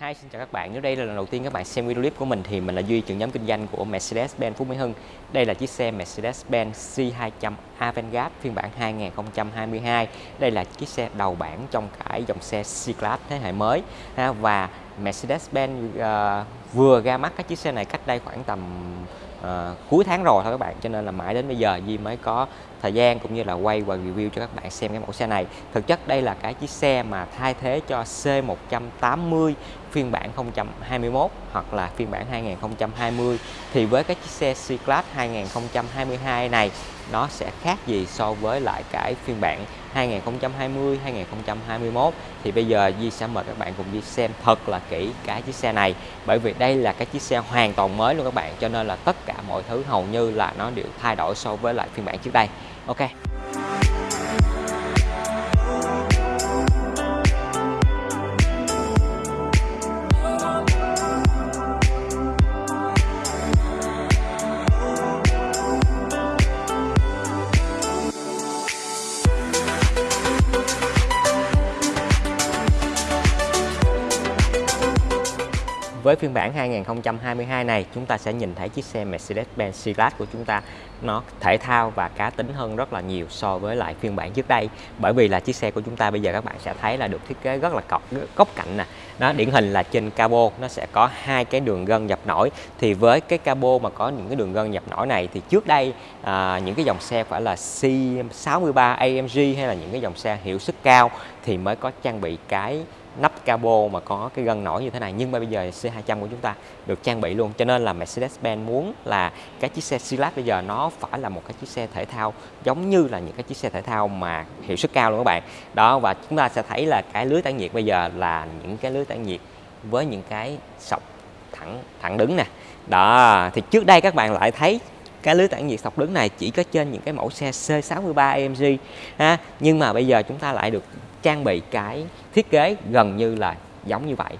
Hi, xin chào các bạn. Nếu đây là lần đầu tiên các bạn xem video clip của mình thì mình là Duy, trưởng nhóm kinh doanh của Mercedes-Benz Phú Mỹ Hưng. Đây là chiếc xe Mercedes-Benz C200 Avantgarde phiên bản 2022. Đây là chiếc xe đầu bảng trong cái dòng xe C-Class thế hệ mới. Và Mercedes-Benz uh, vừa ra mắt cái chiếc xe này cách đây khoảng tầm À, cuối tháng rồi thôi các bạn. Cho nên là mãi đến bây giờ Di mới có thời gian cũng như là quay và review cho các bạn xem cái mẫu xe này. Thực chất đây là cái chiếc xe mà thay thế cho C180 phiên bản 2021 hoặc là phiên bản 2020 thì với cái chiếc xe C-Class 2022 này nó sẽ khác gì so với lại cái phiên bản 2020 2021 thì bây giờ Di sẽ mời các bạn cùng đi xem thật là kỹ cái chiếc xe này. Bởi vì đây là cái chiếc xe hoàn toàn mới luôn các bạn, cho nên là tất cả mọi thứ hầu như là nó đều thay đổi so với lại phiên bản trước đây. Ok. Với phiên bản 2022 này chúng ta sẽ nhìn thấy chiếc xe Mercedes-Benz C-Class của chúng ta. Nó thể thao và cá tính hơn rất là nhiều so với lại phiên bản trước đây. Bởi vì là chiếc xe của chúng ta bây giờ các bạn sẽ thấy là được thiết kế rất là cọc góc cạnh nè. Nó điển hình là trên cabo nó sẽ có hai cái đường gân dập nổi. Thì với cái cabo mà có những cái đường gân dập nổi này thì trước đây à, những cái dòng xe phải là C63 AMG hay là những cái dòng xe hiệu suất cao thì mới có trang bị cái nắp cabo mà có cái gân nổi như thế này. Nhưng mà bây giờ C200 của chúng ta được trang bị luôn. Cho nên là Mercedes-Benz muốn là cái chiếc xe C-Class bây giờ nó phải là một cái chiếc xe thể thao giống như là những cái chiếc xe thể thao mà hiệu suất cao luôn các bạn. Đó, và chúng ta sẽ thấy là cái lưới tản nhiệt bây giờ là những cái lưới tản nhiệt với những cái sọc thẳng thẳng đứng nè. Đó, thì trước đây các bạn lại thấy cái lưới tản nhiệt sọc đứng này chỉ có trên những cái mẫu xe C63 AMG ha. Nhưng mà bây giờ chúng ta lại được trang bị cái thiết kế gần như là giống như vậy.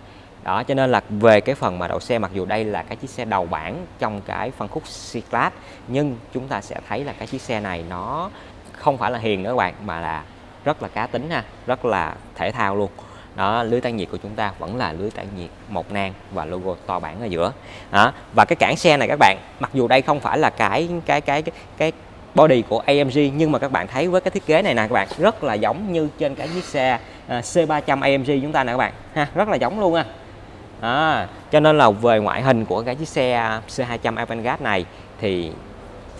Đó, cho nên là về cái phần mà đậu xe, mặc dù đây là cái chiếc xe đầu bảng trong cái phân khúc C-Class, nhưng chúng ta sẽ thấy là cái chiếc xe này nó không phải là hiền nữa các bạn, mà là rất là cá tính ha, rất là thể thao luôn đó lưới tản nhiệt của chúng ta vẫn là lưới tản nhiệt một nang và logo to bản ở giữa đó và cái cản xe này các bạn mặc dù đây không phải là cái cái cái cái, cái body của AMG nhưng mà các bạn thấy với cái thiết kế này nè các bạn rất là giống như trên cái chiếc xe ờ, C300 AMG chúng ta nè các bạn ha rất là giống luôn à. à cho nên là về ngoại hình của cái chiếc xe C200 Avantgarde này thì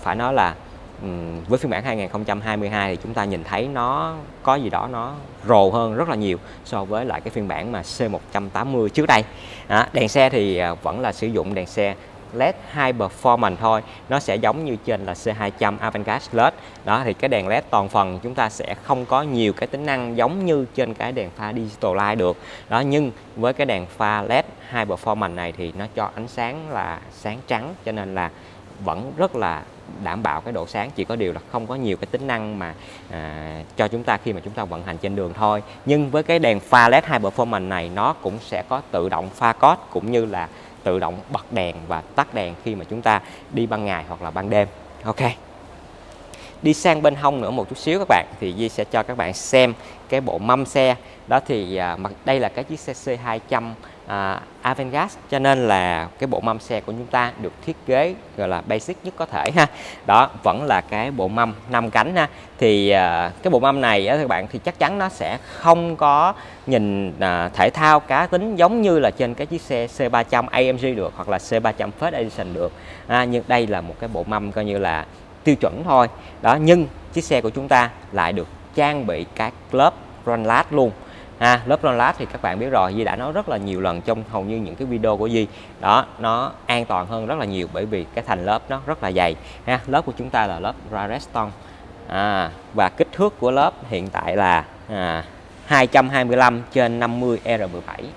phải nói là Ừ, với phiên bản 2022 thì chúng ta nhìn thấy nó có gì đó nó rồ hơn rất là nhiều so với lại cái phiên bản mà C180 trước đây. À, đèn xe thì à, vẫn là sử dụng đèn xe LED High Performance thôi. Nó sẽ giống như trên là C200 Avantgarde LED. Đó thì cái đèn LED toàn phần chúng ta sẽ không có nhiều cái tính năng giống như trên cái đèn pha Digital Light được. Đó nhưng với cái đèn pha LED High Performance này thì nó cho ánh sáng là sáng trắng cho nên là vẫn rất là đảm bảo cái độ sáng chỉ có điều là không có nhiều cái tính năng mà à, cho chúng ta khi mà chúng ta vận hành trên đường thôi. Nhưng với cái đèn pha LED High Performance này nó cũng sẽ có tự động pha code cũng như là tự động bật đèn và tắt đèn khi mà chúng ta đi ban ngày hoặc là ban đêm. Ok đi sang bên hông nữa một chút xíu các bạn thì Di sẽ cho các bạn xem cái bộ mâm xe. Đó thì à, đây là cái chiếc xe C200 à, Avantgarde cho nên là cái bộ mâm xe của chúng ta được thiết kế gọi là basic nhất có thể ha. Đó vẫn là cái bộ mâm 5 cánh ha. Thì à, cái bộ mâm này á, các bạn thì chắc chắn nó sẽ không có nhìn à, thể thao cá tính giống như là trên cái chiếc xe C300 AMG được hoặc là C300 First Edition được. À, nhưng đây là một cái bộ mâm coi như là tiêu chuẩn thôi. Đó nhưng chiếc xe của chúng ta lại được trang bị các lớp run lát luôn. Ha lớp run lát thì các bạn biết rồi Di đã nói rất là nhiều lần trong hầu như những cái video của Di. Đó nó an toàn hơn rất là nhiều bởi vì cái thành lớp nó rất là dày. Ha lớp của chúng ta là lớp Rareston à, và kích thước của lớp hiện tại là à, 225 trên 50 R17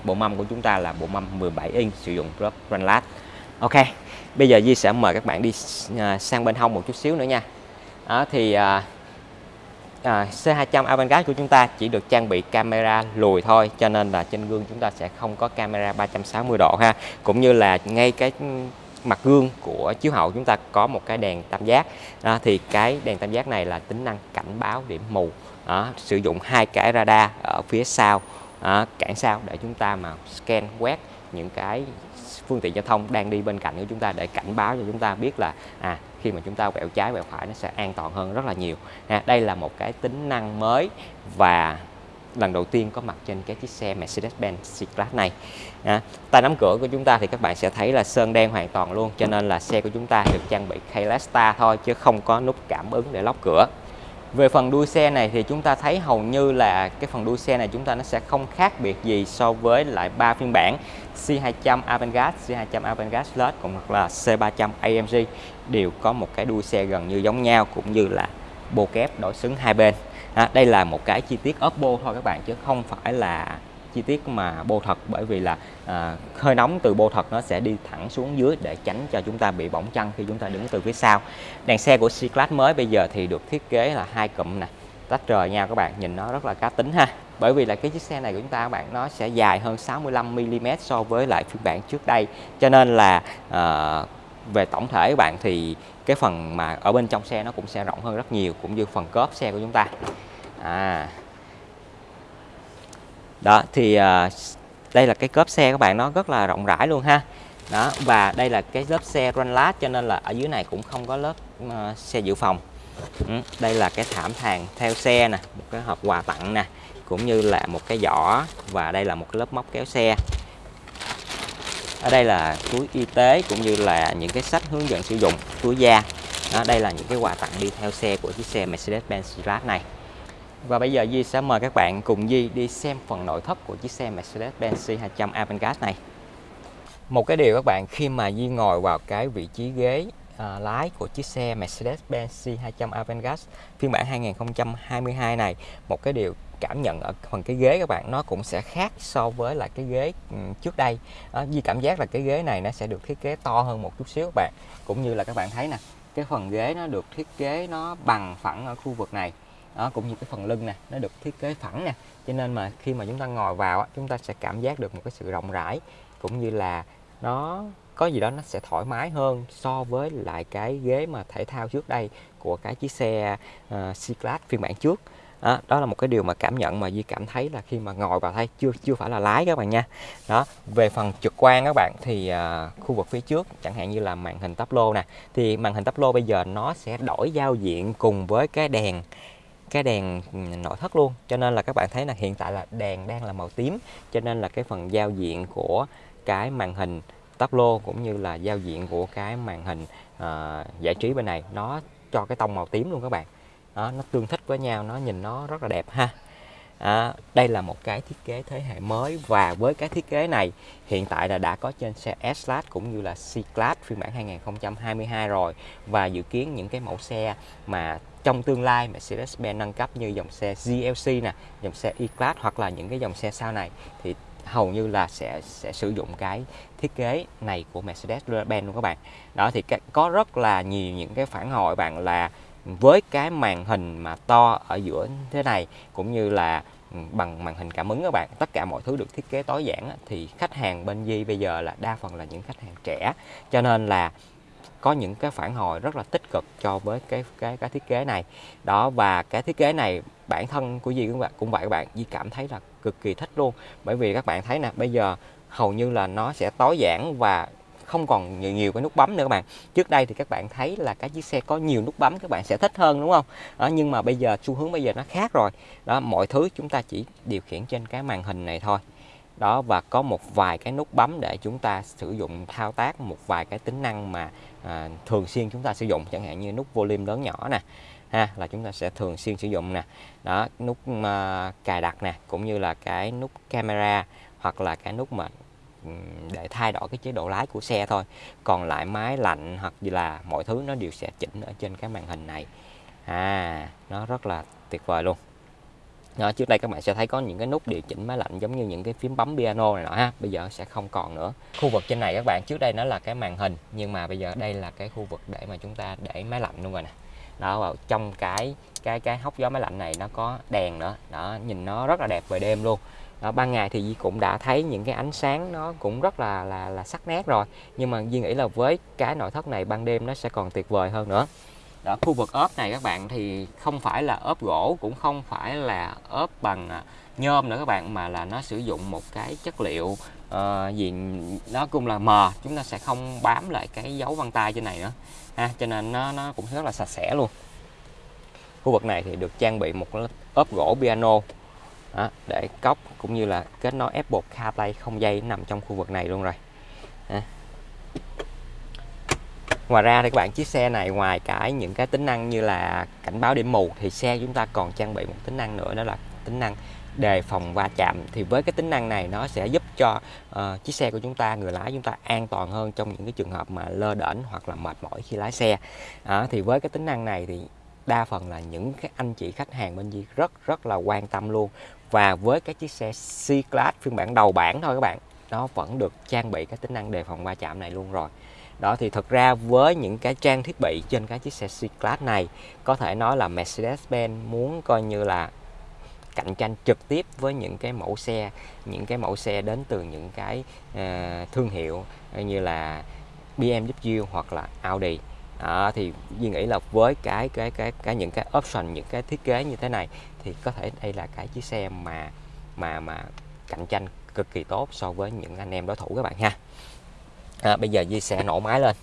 bộ mâm của chúng ta là bộ mâm 17 inch sử dụng lớp run lát. Ok bây giờ Di sẽ mời các bạn đi à, sang bên hông một chút xíu nữa nha. Đó thì à, à, C200 Avantgarde của chúng ta chỉ được trang bị camera lùi thôi cho nên là trên gương chúng ta sẽ không có camera 360 độ ha. Cũng như là ngay cái mặt gương của chiếu hậu chúng ta có một cái đèn tam giác. À, thì cái đèn tam giác này là tính năng cảnh báo điểm mù. Đó, sử dụng hai cái radar ở phía sau à, cản sau để chúng ta mà scan quét những cái phương tiện giao thông đang đi bên cạnh của chúng ta để cảnh báo cho chúng ta biết là à khi mà chúng ta quẹo trái quẹo phải nó sẽ an toàn hơn rất là nhiều. À, đây là một cái tính năng mới và lần đầu tiên có mặt trên cái chiếc xe Mercedes-Benz C-Class này. À, tay nắm cửa của chúng ta thì các bạn sẽ thấy là sơn đen hoàn toàn luôn cho nên là xe của chúng ta được trang bị keyless start thôi chứ không có nút cảm ứng để lóc cửa về phần đuôi xe này thì chúng ta thấy hầu như là cái phần đuôi xe này chúng ta nó sẽ không khác biệt gì so với lại ba phiên bản C200 Avantgarde, C200 Avantgarde Plus cũng hoặc là C300 AMG đều có một cái đuôi xe gần như giống nhau cũng như là bô kép đổi xứng hai bên. À, đây là một cái chi tiết ốp thôi các bạn chứ không phải là chi tiết mà bô thật bởi vì là à, hơi nóng từ bô thật nó sẽ đi thẳng xuống dưới để tránh cho chúng ta bị bỏng chân khi chúng ta đứng từ phía sau. Đèn xe của C-Class mới bây giờ thì được thiết kế là hai cụm nè. Tách rời nhau các bạn nhìn nó rất là cá tính ha. Bởi vì là cái chiếc xe này của chúng ta các bạn nó sẽ dài hơn 65 mm so với lại phiên bản trước đây. Cho nên là à, về tổng thể các bạn thì cái phần mà ở bên trong xe nó cũng sẽ rộng hơn rất nhiều cũng như phần cốp xe của chúng ta. À đó thì à, đây là cái cốp xe các bạn nó rất là rộng rãi luôn ha. Đó và đây là cái lớp xe run lát cho nên là ở dưới này cũng không có lớp uh, xe dự phòng. Ừ, đây là cái thảm thàn theo xe nè một cái hộp quà tặng nè cũng như là một cái giỏ và đây là một cái lớp móc kéo xe. Ở đây là túi y tế cũng như là những cái sách hướng dẫn sử dụng túi da. Đó, đây là những cái quà tặng đi theo xe của chiếc xe Mercedes-Benz C-Class này và bây giờ Di sẽ mời các bạn cùng Di đi xem phần nội thất của chiếc xe Mercedes-Benz C200 Avantgarde này. Một cái điều các bạn khi mà Di ngồi vào cái vị trí ghế à, lái của chiếc xe Mercedes-Benz C200 Avantgarde phiên bản 2022 này, một cái điều cảm nhận ở phần cái ghế các bạn nó cũng sẽ khác so với là cái ghế ừ, trước đây. À, Di cảm giác là cái ghế này nó sẽ được thiết kế to hơn một chút xíu các bạn. Cũng như là các bạn thấy nè, cái phần ghế nó được thiết kế nó bằng phẳng ở khu vực này đó cũng như cái phần lưng nè nó được thiết kế phẳng nè. Cho nên mà khi mà chúng ta ngồi vào chúng ta sẽ cảm giác được một cái sự rộng rãi cũng như là nó có gì đó nó sẽ thoải mái hơn so với lại cái ghế mà thể thao trước đây của cái chiếc xe uh, C-Class phiên bản trước. Đó, đó là một cái điều mà cảm nhận mà Duy cảm thấy là khi mà ngồi vào thay chưa chưa phải là lái các bạn nha. Đó về phần trực quan các bạn thì uh, khu vực phía trước chẳng hạn như là màn hình tắp lô nè thì màn hình tắp lô bây giờ nó sẽ đổi giao diện cùng với cái đèn cái đèn nội thất luôn. Cho nên là các bạn thấy là hiện tại là đèn đang là màu tím. Cho nên là cái phần giao diện của cái màn hình tắp lô cũng như là giao diện của cái màn hình uh, giải trí bên này nó cho cái tông màu tím luôn các bạn. Đó, nó tương thích với nhau nó nhìn nó rất là đẹp ha à, đây là một cái thiết kế thế hệ mới và với cái thiết kế này hiện tại là đã có trên xe S-Class cũng như là C-Class phiên bản 2022 rồi và dự kiến những cái mẫu xe mà trong tương lai Mercedes-Benz nâng cấp như dòng xe GLC nè, dòng xe E-Class hoặc là những cái dòng xe sau này thì hầu như là sẽ sẽ sử dụng cái thiết kế này của Mercedes-Benz luôn các bạn. Đó thì có rất là nhiều những cái phản hồi bạn là với cái màn hình mà to ở giữa thế này, cũng như là ừ, bằng màn hình cảm ứng các bạn, tất cả mọi thứ được thiết kế tối giản thì khách hàng bên Di bây giờ là đa phần là những khách hàng trẻ. Cho nên là có những cái phản hồi rất là tích cực cho với cái cái cái thiết kế này. Đó, và cái thiết kế này bản thân của Di cũng vậy cũng vậy các bạn Di cảm thấy là cực kỳ thích luôn. Bởi vì các bạn thấy nè, bây giờ hầu như là nó sẽ tối giản và không còn nhiều nhiều cái nút bấm nữa các bạn. Trước đây thì các bạn thấy là cái chiếc xe có nhiều nút bấm các bạn sẽ thích hơn đúng không? Đó, nhưng mà bây giờ xu hướng bây giờ nó khác rồi. Đó mọi thứ chúng ta chỉ điều khiển trên cái màn hình này thôi. Đó và có một vài cái nút bấm để chúng ta sử dụng thao tác một vài cái tính năng mà à, thường xuyên chúng ta sử dụng. Chẳng hạn như nút volume lớn nhỏ nè ha là chúng ta sẽ thường xuyên sử dụng nè. Đó nút uh, cài đặt nè cũng như là cái nút camera hoặc là cái nút mà để thay đổi cái chế độ lái của xe thôi. Còn lại máy lạnh hoặc là mọi thứ nó đều sẽ chỉnh ở trên cái màn hình này. À nó rất là tuyệt vời luôn. Đó, trước đây các bạn sẽ thấy có những cái nút điều chỉnh máy lạnh giống như những cái phím bấm piano này nọ ha. Bây giờ sẽ không còn nữa. Khu vực trên này các bạn trước đây nó là cái màn hình nhưng mà bây giờ đây là cái khu vực để mà chúng ta để máy lạnh luôn rồi nè. Đó vào trong cái cái cái hốc gió máy lạnh này nó có đèn nữa. Đó nhìn nó rất là đẹp về đêm luôn đó, ban ngày thì Di cũng đã thấy những cái ánh sáng nó cũng rất là là là sắc nét rồi. Nhưng mà Di nghĩ là với cái nội thất này ban đêm nó sẽ còn tuyệt vời hơn nữa. Đó khu vực ốp này các bạn thì không phải là ốp gỗ cũng không phải là ốp bằng à, nhôm nữa các bạn mà là nó sử dụng một cái chất liệu ờ, uh, gì nó cũng là mờ chúng ta sẽ không bám lại cái dấu vân tay trên này nữa. Ha cho nên nó nó cũng rất là sạch sẽ luôn. Khu vực này thì được trang bị một ốp gỗ piano đó, để cốc cũng như là kết nối Apple CarPlay không dây nằm trong khu vực này luôn rồi. À. ngoài ra thì các bạn chiếc xe này ngoài cái những cái tính năng như là cảnh báo điểm mù thì xe chúng ta còn trang bị một tính năng nữa đó là tính năng đề phòng va chạm. Thì với cái tính năng này nó sẽ giúp cho uh, chiếc xe của chúng ta người lái chúng ta an toàn hơn trong những cái trường hợp mà lơ đễnh hoặc là mệt mỏi khi lái xe. À, thì với cái tính năng này thì đa phần là những cái anh chị khách hàng bên Di rất rất là quan tâm luôn và với cái chiếc xe C-Class phiên bản đầu bản thôi các bạn nó vẫn được trang bị cái tính năng đề phòng va chạm này luôn rồi. Đó thì thật ra với những cái trang thiết bị trên cái chiếc xe C-Class này có thể nói là Mercedes-Benz muốn coi như là cạnh tranh trực tiếp với những cái mẫu xe những cái mẫu xe đến từ những cái uh, thương hiệu như là BMW hoặc là Audi. À, thì Duy nghĩ là với cái cái cái cái những cái option những cái thiết kế như thế này thì có thể đây là cái chiếc xe mà mà mà cạnh tranh cực kỳ tốt so với những anh em đối thủ các bạn ha. À, bây giờ di sẽ nổ máy lên.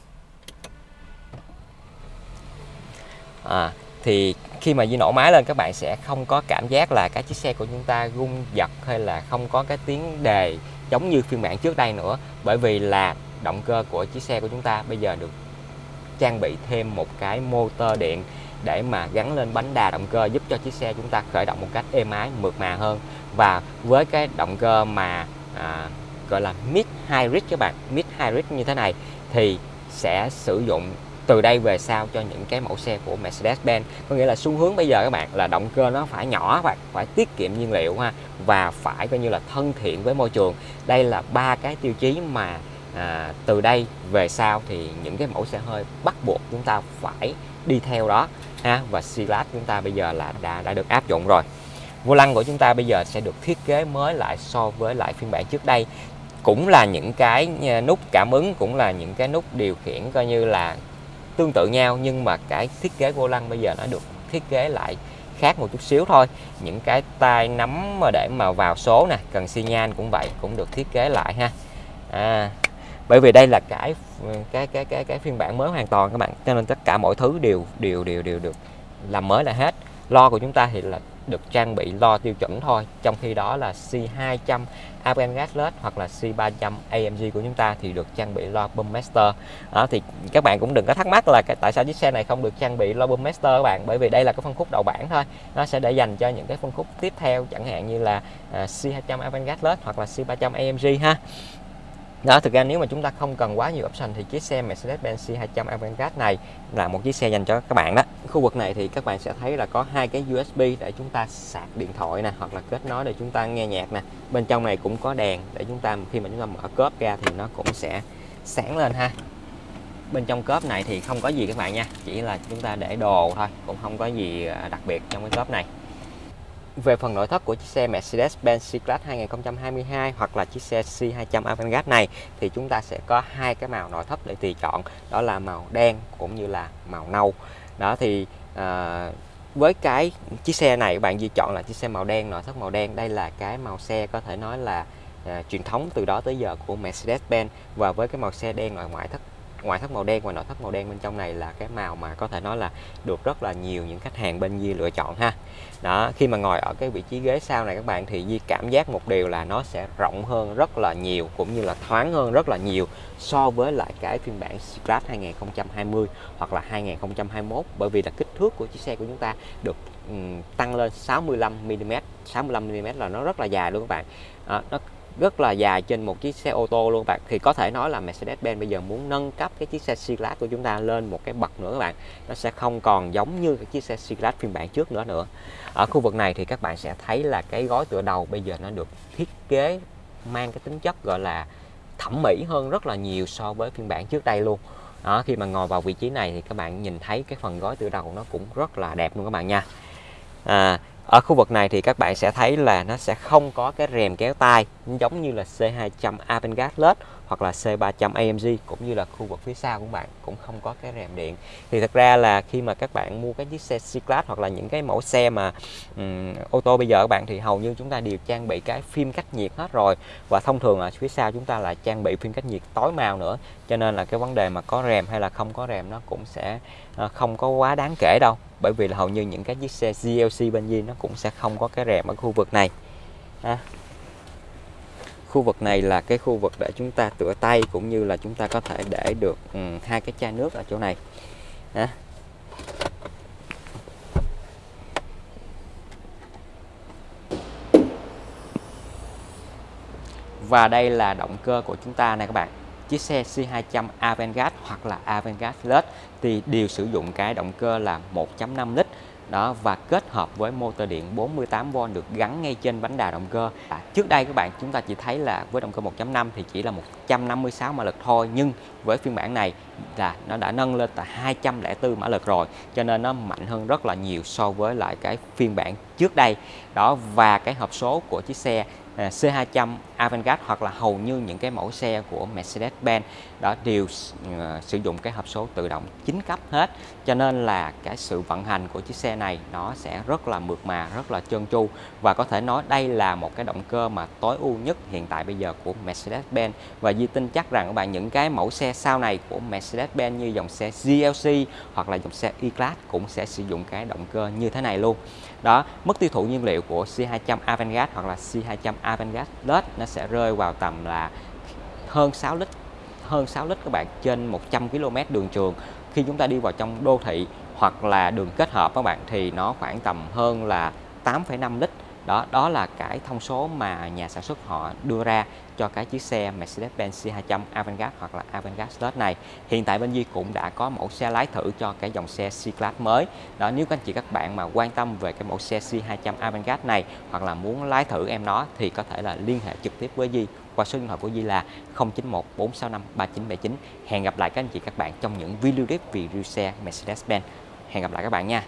À, thì khi mà Di nổ máy lên các bạn sẽ không có cảm giác là cái chiếc xe của chúng ta rung giật hay là không có cái tiếng đề giống như phiên bản trước đây nữa. Bởi vì là động cơ của chiếc xe của chúng ta bây giờ được trang bị thêm một cái motor điện để mà gắn lên bánh đà động cơ giúp cho chiếc xe chúng ta khởi động một cách êm ái mượt mà hơn. Và với cái động cơ mà à, gọi là mid hybrid các bạn mid hybrid như thế này thì sẽ sử dụng từ đây về sau cho những cái mẫu xe của Mercedes-Benz. Có nghĩa là xu hướng bây giờ các bạn là động cơ nó phải nhỏ và phải tiết kiệm nhiên liệu ha và phải coi như là thân thiện với môi trường. Đây là ba cái tiêu chí mà à, từ đây về sau thì những cái mẫu xe hơi bắt buộc chúng ta phải đi theo đó ha và silat chúng ta bây giờ là đã đã được áp dụng rồi. Vô lăng của chúng ta bây giờ sẽ được thiết kế mới lại so với lại phiên bản trước đây. Cũng là những cái ờ, nút cảm ứng cũng là những cái nút điều khiển coi như là tương tự nhau nhưng mà cái thiết kế vô lăng bây giờ nó được thiết kế lại khác một chút xíu thôi. Những cái tay nắm mà để mà vào số nè cần xi nhan cũng vậy cũng được thiết kế lại ha. À, bởi vì đây là cái cái cái cái cái phiên bản mới hoàn toàn các bạn. Cho nên tất cả mọi thứ đều đều đều đều được làm mới là hết. Lo của chúng ta thì là được trang bị lo tiêu chuẩn thôi. Trong khi đó là C200 Avangard Gas hoặc là C300 AMG của chúng ta thì được trang bị lo Boom Master. Đó, thì các bạn cũng đừng có thắc mắc là cái tại sao chiếc xe này không được trang bị lo Boom Master các bạn. Bởi vì đây là cái phân khúc đầu bảng thôi. Nó sẽ để dành cho những cái phân khúc tiếp theo chẳng hạn như là uh, C200 Avangard Gas hoặc là C300 AMG ha đó, thực ra nếu mà chúng ta không cần quá nhiều option thì chiếc xe Mercedes-Benz C200 Avantgarde này là một chiếc xe dành cho các bạn đó. Khu vực này thì các bạn sẽ thấy là có hai cái USB để chúng ta sạc điện thoại nè, hoặc là kết nối để chúng ta nghe nhạc nè. Bên trong này cũng có đèn để chúng ta, khi mà chúng ta mở cốp ra thì nó cũng sẽ sáng lên ha. Bên trong cốp này thì không có gì các bạn nha, chỉ là chúng ta để đồ thôi, cũng không có gì à, đặc biệt trong cái cốp này về phần nội thất của chiếc xe Mercedes-Benz C-Class 2022 hoặc là chiếc xe C200 Avantgarde này thì chúng ta sẽ có hai cái màu nội thất để tùy chọn. Đó là màu đen cũng như là màu nâu. Đó thì à, với cái chiếc xe này bạn di chọn là chiếc xe màu đen nội thất màu đen. Đây là cái màu xe có thể nói là à, truyền thống từ đó tới giờ của Mercedes-Benz. Và với cái màu xe đen ngoài ngoại thất ngoại thất màu đen và nội thất màu đen bên trong này là cái màu mà có thể nói là được rất là nhiều những khách hàng bên Di lựa chọn ha. Đó khi mà ngồi ở cái vị trí ghế sau này các bạn thì Di cảm giác một điều là nó sẽ rộng hơn rất là nhiều cũng như là thoáng hơn rất là nhiều so với lại cái phiên bản Scratch 2020 hoặc là 2021 bởi vì là kích thước của chiếc xe của chúng ta được um, tăng lên 65 mm 65 mm là nó rất là dài luôn các bạn. À, nó rất là dài trên một chiếc xe ô tô luôn bạn. Thì có thể nói là Mercedes-Benz bây giờ muốn nâng cấp cái chiếc xe C-Class của chúng ta lên một cái bậc nữa các bạn. Nó sẽ không còn giống như cái chiếc xe C-Class phiên bản trước nữa nữa. Ở khu vực này thì các bạn sẽ thấy là cái gói tựa đầu bây giờ nó được thiết kế mang cái tính chất gọi là thẩm mỹ hơn rất là nhiều so với phiên bản trước đây luôn. Đó khi mà ngồi vào vị trí này thì các bạn nhìn thấy cái phần gói tựa đầu nó cũng rất là đẹp luôn các bạn nha. À, ở khu vực này thì các bạn sẽ thấy là nó sẽ không có cái rèm kéo tay, giống như là C200 Avantgarde LED hoặc là C300 AMG cũng như là khu vực phía sau của bạn cũng không có cái rèm điện. Thì thật ra là khi mà các bạn mua cái chiếc xe C-Class hoặc là những cái mẫu xe mà um, ô tô bây giờ các bạn thì hầu như chúng ta đều trang bị cái phim cách nhiệt hết rồi. Và thông thường là phía sau chúng ta là trang bị phim cách nhiệt tối màu nữa. Cho nên là cái vấn đề mà có rèm hay là không có rèm nó cũng sẽ ờ, không có quá đáng kể đâu. Bởi vì là hầu như những cái chiếc xe GLC bên dưới nó cũng sẽ không có cái rèm ở khu vực này. À, khu vực này là cái khu vực để chúng ta tựa tay cũng như là chúng ta có thể để được um, hai cái chai nước ở chỗ này. À. và đây là động cơ của chúng ta này các bạn. Chiếc xe C200 Avantgarde hoặc là Avantgarde Plus thì đều sử dụng cái động cơ là 1.5 lít đó và kết hợp với motor điện 48V được gắn ngay trên bánh đà động cơ. À, trước đây các bạn chúng ta chỉ thấy là với động cơ 1.5 thì chỉ là 156 mã lực thôi nhưng với phiên bản này là nó đã nâng lên là 204 mã lực rồi cho nên nó mạnh hơn rất là nhiều so với lại cái phiên bản trước đây. Đó và cái hộp số của chiếc xe à, C200 Avantgarde hoặc là hầu như những cái mẫu xe của Mercedes-Benz đó đều uh, ờ, sử dụng cái hộp số tự động 9 cấp hết. Cho nên là cái sự vận hành của chiếc xe này nó sẽ rất là mượt mà rất là trơn tru. Và có thể nói đây là một cái động cơ mà tối ưu nhất hiện tại bây giờ của Mercedes-Benz. Và Di tin chắc rằng các bạn những cái mẫu xe sau này của Mercedes-Benz như dòng xe GLC hoặc là dòng xe E-Class cũng sẽ sử dụng cái động cơ như thế này luôn. Đó mức tiêu thụ nhiên liệu của C200 Avantgarde hoặc là C200 Avantgarde LED nó sẽ rơi vào tầm là hơn 6 lít hơn 6 lít các bạn trên 100 km đường trường. Khi chúng ta đi vào trong đô thị hoặc là đường kết hợp các bạn thì nó khoảng tầm hơn là 8,5 lít. Đó đó là cái thông số mà nhà sản xuất họ đưa ra cho cái chiếc xe Mercedes-Benz C200 Avantgarde hoặc là Avantgarde Plus này. Hiện tại bên Di cũng đã có mẫu xe lái thử cho cái dòng xe C-Class mới. Đó nếu các anh chị các bạn mà quan tâm về cái mẫu xe C200 Avantgarde này hoặc là muốn lái thử em nó thì có thể là liên hệ trực tiếp với Di qua số điện thoại của Di là 091 465 3979 hẹn gặp lại các anh chị các bạn trong những video clip review xe Mercedes-Benz. Hẹn gặp lại các bạn nha.